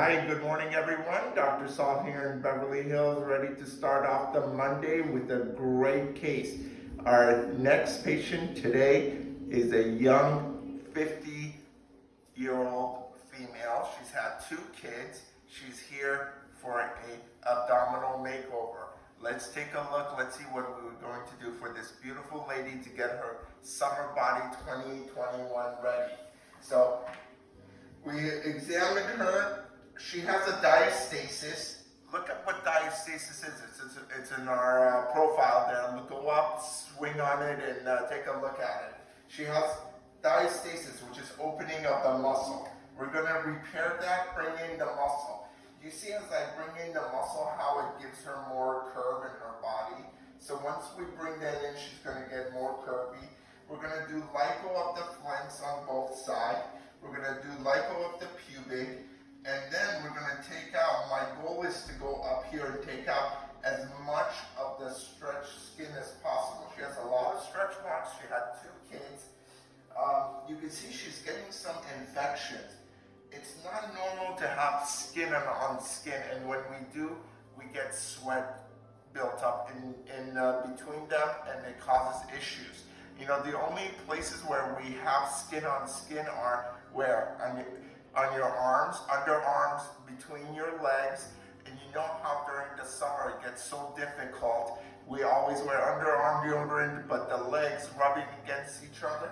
Hi, good morning everyone. Dr. Saul here in Beverly Hills, ready to start off the Monday with a great case. Our next patient today is a young 50 year old female. She's had two kids. She's here for a abdominal makeover. Let's take a look. Let's see what we're going to do for this beautiful lady to get her summer body 2021 ready. So we examined her. She has a diastasis. Look at what diastasis is. It's, it's, it's in our uh, profile there. Go up, swing on it, and uh, take a look at it. She has diastasis, which is opening of the muscle. We're going to repair that, bring in the muscle. You see as I bring in the muscle how it gives her more curve in her body. So once we bring that in, she's going to get more curvy. We're going to do lipo of the flanks on both sides. We're going to do lipo of the pubic. And then we're going to take out, my goal is to go up here and take out as much of the stretched skin as possible. She has a lot of stretch marks. She had two kids. Um, you can see she's getting some infections. It's not normal to have skin on, skin, and when we do, we get sweat built up in, in uh, between them, and it causes issues. You know, the only places where we have skin on skin are where? On your, on your arms, underarms, between your legs, and you know how during the summer it gets so difficult. We always wear underarm deodorant, but the legs rubbing against each other.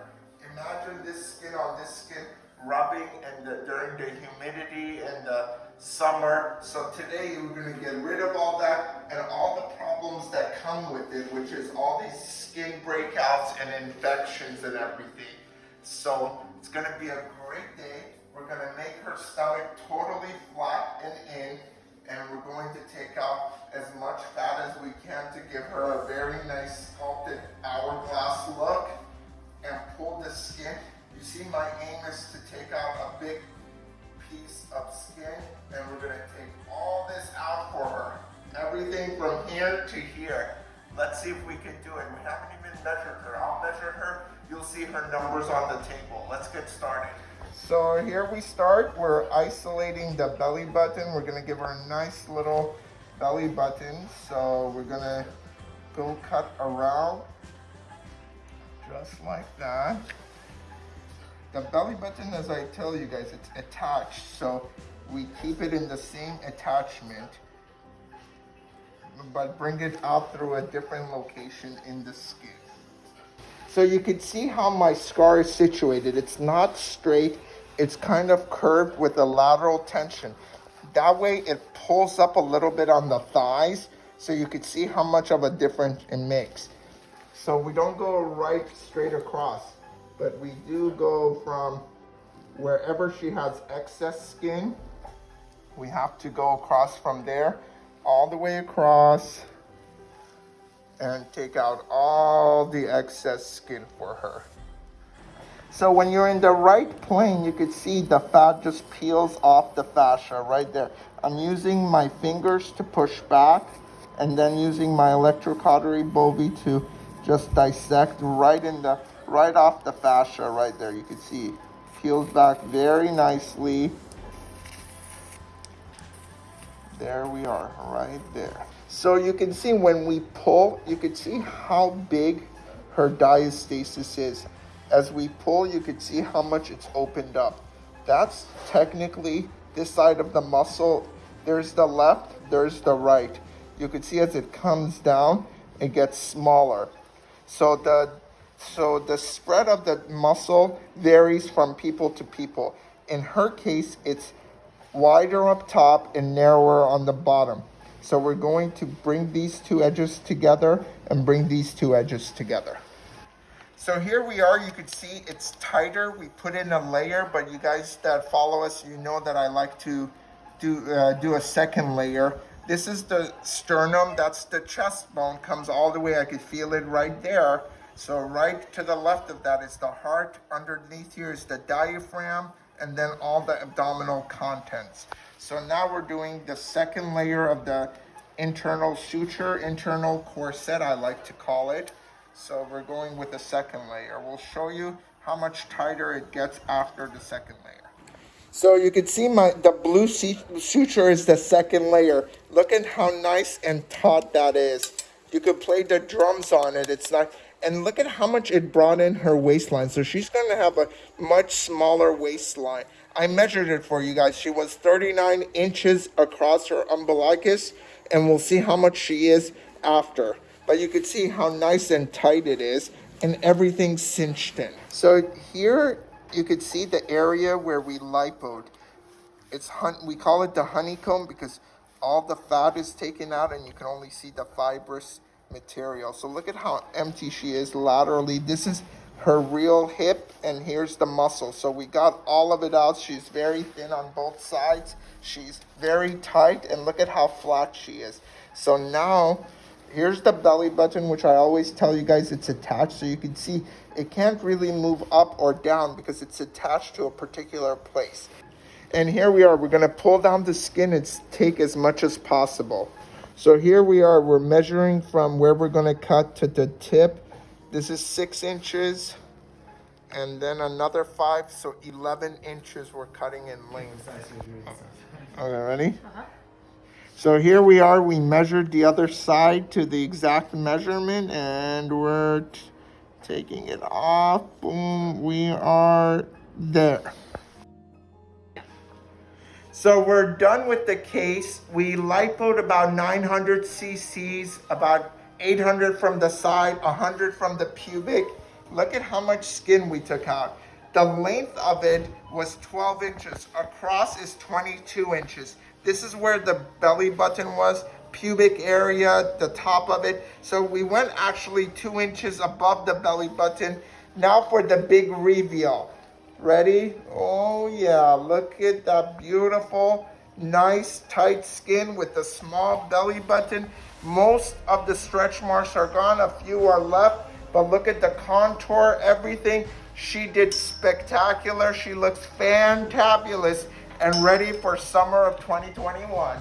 Imagine this skin on this skin rubbing and the, during the humidity and the summer. So today we're going to get rid of all that and all the problems that come with it, which is all these skin breakouts and infections and everything. So it's going to be a great day. We're going to make her stomach totally flat and in, and we're going to take out as much fat as we can to give her a very nice sculpted hourglass look and pull the skin. You see my aim is to take out a big piece of skin and we're gonna take all this out for her. Everything from here to here. Let's see if we can do it. We haven't even measured her. I'll measure her. You'll see her numbers on the table. Let's get started. So here we start. We're isolating the belly button. We're gonna give her a nice little belly button. So we're gonna go cut around just like that. The belly button, as I tell you guys, it's attached. So we keep it in the same attachment, but bring it out through a different location in the skin. So you can see how my scar is situated. It's not straight. It's kind of curved with a lateral tension. That way it pulls up a little bit on the thighs so you can see how much of a difference it makes. So we don't go right straight across, but we do go from wherever she has excess skin, we have to go across from there, all the way across, and take out all the excess skin for her. So when you're in the right plane, you can see the fat just peels off the fascia right there. I'm using my fingers to push back and then using my electrocautery Bovie to just dissect right in the right off the fascia right there. You can see peels back very nicely. There we are, right there. So you can see when we pull, you can see how big her diastasis is. As we pull, you can see how much it's opened up. That's technically this side of the muscle. There's the left, there's the right. You can see as it comes down, it gets smaller. So the so the spread of the muscle varies from people to people. In her case, it's wider up top and narrower on the bottom. So we're going to bring these two edges together and bring these two edges together. So here we are, you can see it's tighter. We put in a layer, but you guys that follow us, you know that I like to do, uh, do a second layer. This is the sternum, that's the chest bone, comes all the way, I could feel it right there. So right to the left of that is the heart, underneath here is the diaphragm, and then all the abdominal contents. So now we're doing the second layer of the internal suture, internal corset, I like to call it. So we're going with the second layer. We'll show you how much tighter it gets after the second layer. So you can see my the blue suture is the second layer. Look at how nice and taut that is. You could play the drums on it. It's not, and look at how much it brought in her waistline. So she's going to have a much smaller waistline. I measured it for you guys. She was 39 inches across her umbilicus, and we'll see how much she is after. But you can see how nice and tight it is, and everything's cinched in. So here you could see the area where we lipoed. It's hun we call it the honeycomb because all the fat is taken out and you can only see the fibrous material. So look at how empty she is laterally. This is her real hip and here's the muscle. So we got all of it out. She's very thin on both sides. She's very tight and look at how flat she is. So now here's the belly button, which I always tell you guys it's attached. So you can see it can't really move up or down because it's attached to a particular place. And here we are, we're gonna pull down the skin and take as much as possible. So here we are, we're measuring from where we're gonna cut to the tip. This is six inches and then another five, so 11 inches we're cutting in length. Okay, ready? Uh -huh. So here we are, we measured the other side to the exact measurement and we're taking it off. Boom, we are there. So we're done with the case. We lipoed about 900 cc's, about 800 from the side, 100 from the pubic. Look at how much skin we took out. The length of it was 12 inches. Across is 22 inches. This is where the belly button was, pubic area, the top of it. So we went actually two inches above the belly button. Now for the big reveal. Ready? Oh yeah, look at that beautiful, nice, tight skin with the small belly button. Most of the stretch marks are gone, a few are left, but look at the contour, everything. She did spectacular. She looks fantabulous and ready for summer of 2021.